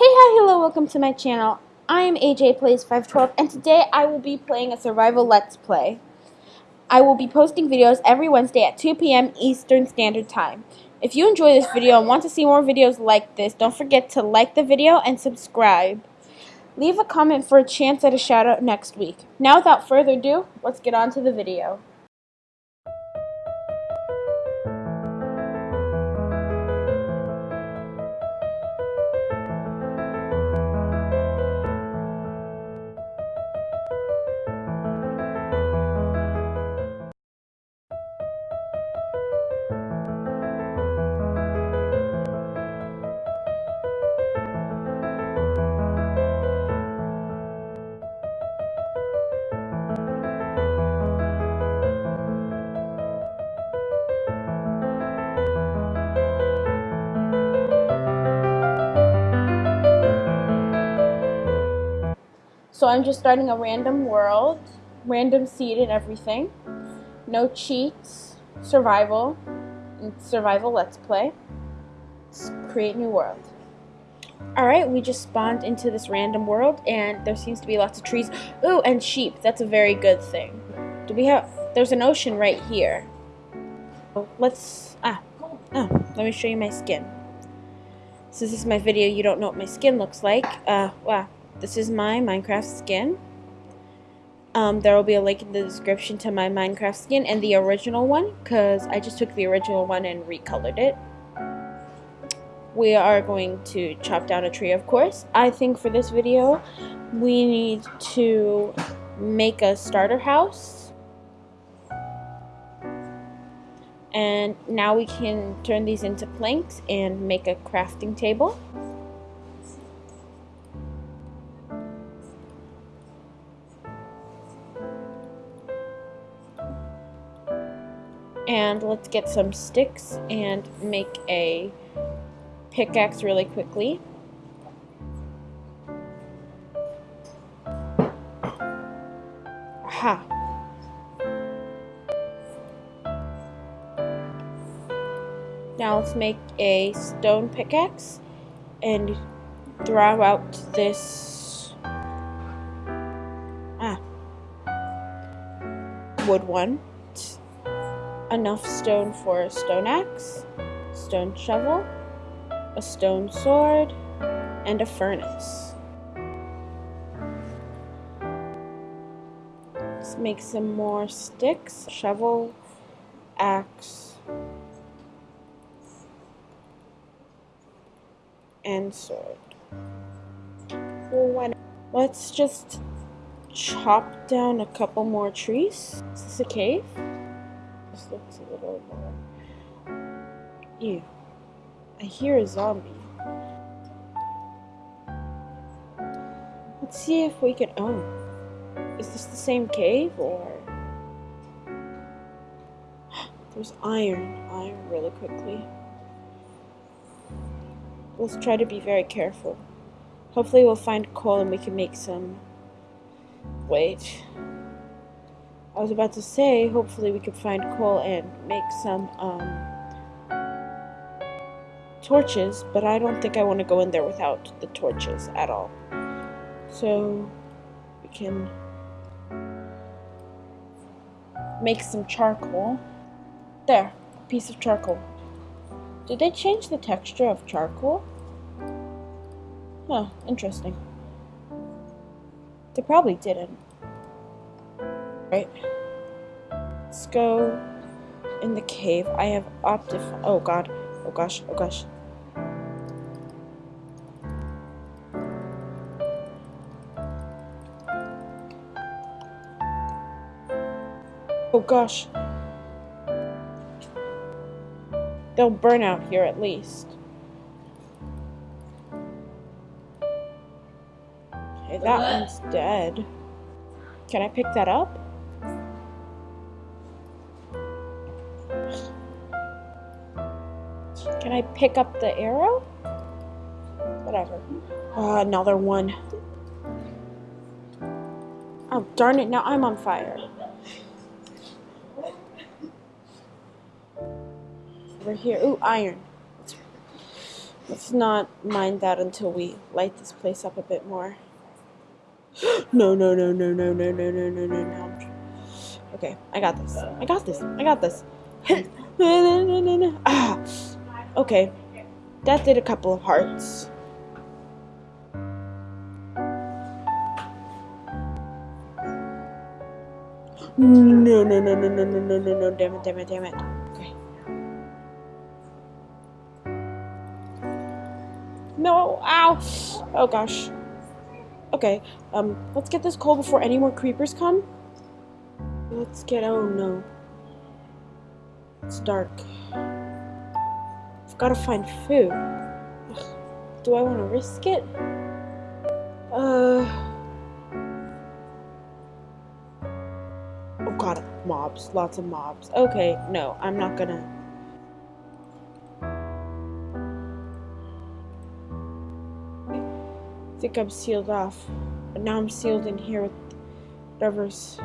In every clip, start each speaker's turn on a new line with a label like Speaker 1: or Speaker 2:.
Speaker 1: hi, hello, welcome to my channel. I am AJ Plays 512 and today I will be playing a survival let's play. I will be posting videos every Wednesday at 2 p.m. Eastern Standard Time. If you enjoy this video and want to see more videos like this, don't forget to like the video and subscribe. Leave a comment for a chance at a shout out next week. Now without further ado, let's get on to the video. So I'm just starting a random world, random seed and everything. No cheats, survival, and survival let's play. Let's create new world. Alright, we just spawned into this random world and there seems to be lots of trees. Ooh, and sheep. That's a very good thing. Do we have... There's an ocean right here. Let's... Ah. Oh, let me show you my skin. Since this is my video, you don't know what my skin looks like. Uh, wow. This is my Minecraft skin. Um, there will be a link in the description to my Minecraft skin and the original one because I just took the original one and recolored it. We are going to chop down a tree, of course. I think for this video, we need to make a starter house. And now we can turn these into planks and make a crafting table. And let's get some sticks and make a pickaxe really quickly. Aha. Now let's make a stone pickaxe and throw out this ah, wood one enough stone for a stone axe, stone shovel, a stone sword, and a furnace. Let's make some more sticks, shovel, axe, and sword. Let's just chop down a couple more trees. Is this a cave? Looks a little more. Ew. I hear a zombie. Let's see if we can. Oh. Is this the same cave or. There's iron. Iron really quickly. Let's try to be very careful. Hopefully, we'll find coal and we can make some. Wait. I was about to say, hopefully we could find coal and make some um, torches, but I don't think I want to go in there without the torches at all. So we can make some charcoal. There, a piece of charcoal. Did they change the texture of charcoal? Huh, interesting. They probably didn't. Right. Let's go in the cave. I have optif- oh god. Oh gosh, oh gosh. Oh gosh. They'll burn out here at least. Okay, that one's dead. Can I pick that up? Can I pick up the arrow? Whatever. Oh, another one. Oh, darn it, now I'm on fire. Over here. Ooh, iron. Let's not mind that until we light this place up a bit more. no, no, no, no, no, no, no, no, no, no, no. Okay, I got this. I got this. I got this. ah, okay. That did a couple of hearts. No, no, no, no, no, no, no, no, no, damn it, damn it, damn it. Okay. No, ow! Oh gosh. Okay, um, let's get this coal before any more creepers come. Let's get, oh no. It's dark. I've got to find food. Ugh. Do I want to risk it? Uh... Oh god, mobs. Lots of mobs. Okay, no, I'm not gonna... I think I'm sealed off. But now I'm sealed in here with whatever's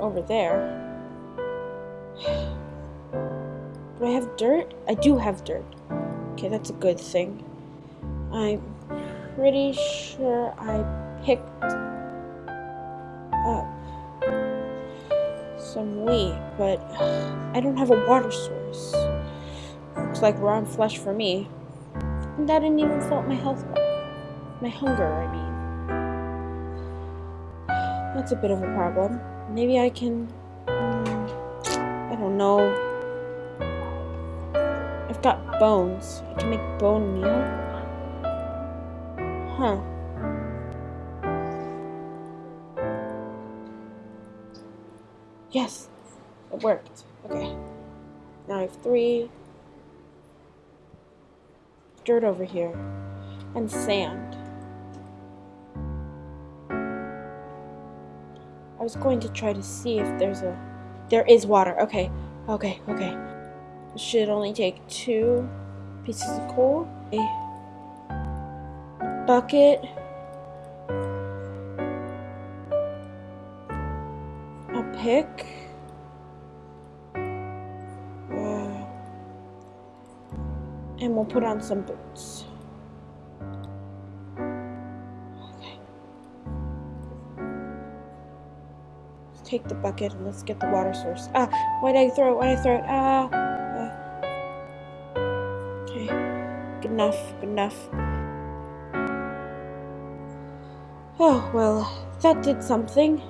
Speaker 1: over there. Have dirt? I do have dirt. Okay, that's a good thing. I'm pretty sure I picked up some wheat, but I don't have a water source. Looks like raw flesh for me. And that didn't even fill up my health bar. My hunger, I mean. That's a bit of a problem. Maybe I can... Um, I don't know. Got bones. I can make bone meal. Huh. Yes! It worked. Okay. Now I have three dirt over here and sand. I was going to try to see if there's a there is water. Okay. Okay. Okay. Should only take two pieces of coal, a bucket, a pick, and we'll put on some boots. Okay. Let's take the bucket and let's get the water source. Ah, why did I throw it? Why did I throw it? Ah. Enough. Enough. Oh, well, that did something.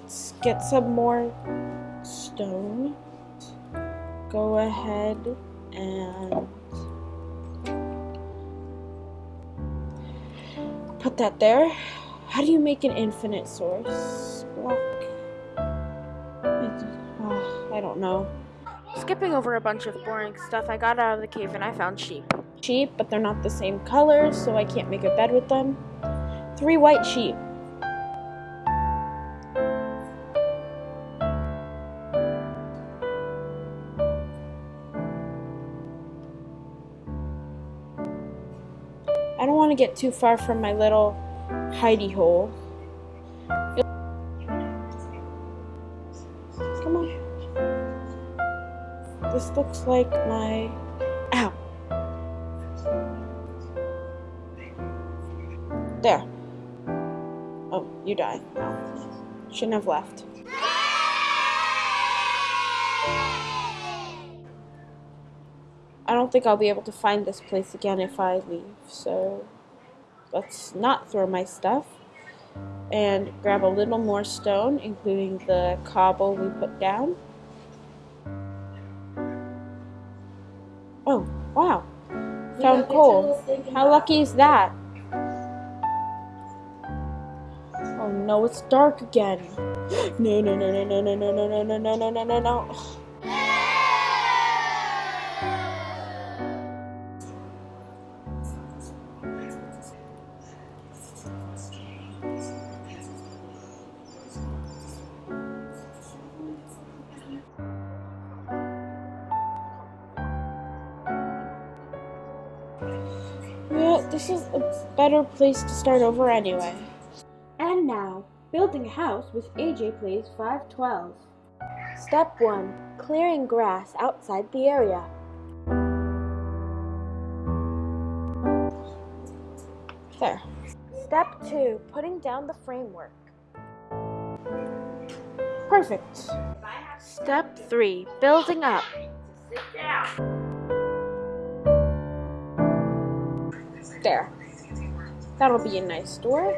Speaker 1: Let's get some more stone. Go ahead and Put that there. How do you make an infinite source block? Oh, I don't know. Skipping over a bunch of boring stuff, I got out of the cave and I found sheep. Sheep, but they're not the same color, so I can't make a bed with them. Three white sheep. I don't want to get too far from my little hidey hole. Come on. This looks like my... There. Oh, you die. No. Shouldn't have left. I don't think I'll be able to find this place again if I leave, so let's not throw my stuff and grab a little more stone, including the cobble we put down. Oh, wow. Found coal. How lucky is that? No, it's dark again. No, no, no, no, no, no, no, no, no, no, no, no, no, no. Yeah, this is a better place to start over anyway. Building a house with AJ Plays 512. Step 1. Clearing grass outside the area. There. Step 2. Putting down the framework. Perfect. Step 3. Building up. There. That'll be a nice door.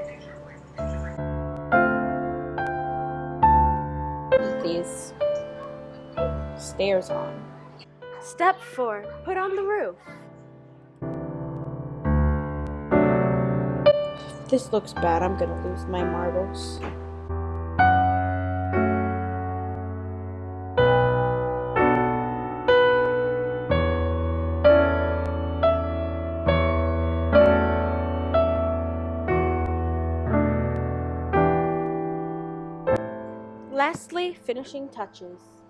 Speaker 1: Stairs on. Step four, put on the roof. This looks bad. I'm gonna lose my marbles. Finishing touches.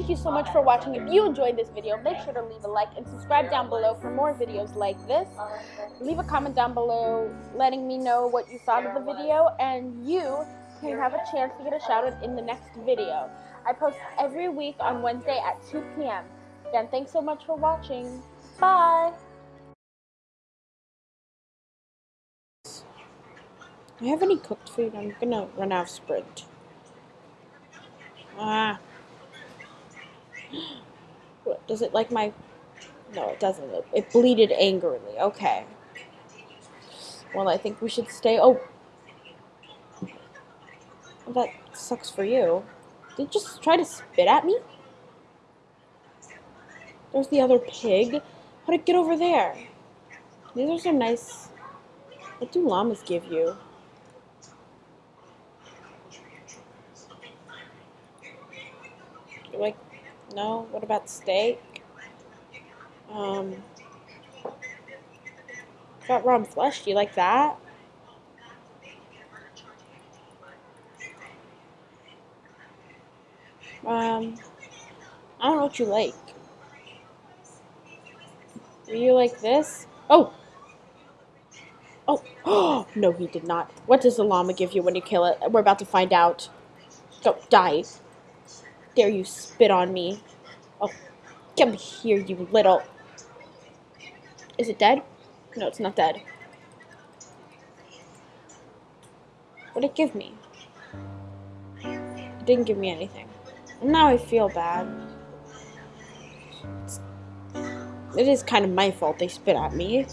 Speaker 1: Thank you so much for watching. If you enjoyed this video, make sure to leave a like and subscribe down below for more videos like this. Leave a comment down below letting me know what you thought of the video and you can have a chance to get a shout out in the next video. I post every week on Wednesday at 2 p.m. Again, thanks so much for watching. Bye! You have any cooked food? I'm gonna run out of sprint. Ah. What, does it like my... No, it doesn't. It bleated angrily. Okay. Well, I think we should stay... Oh! That sucks for you. Did you just try to spit at me? There's the other pig. How'd it get over there? These are some nice... What do llamas give you? Like no? What about steak? Um, got raw flesh. Do you like that? Um, I don't know what you like. Do you like this? Oh! Oh! Oh! No, he did not. What does the llama give you when you kill it? We're about to find out. Go, die dare you spit on me? Oh, come here, you little... Is it dead? No, it's not dead. What did it give me? It didn't give me anything. Now I feel bad. It's, it is kind of my fault they spit at me.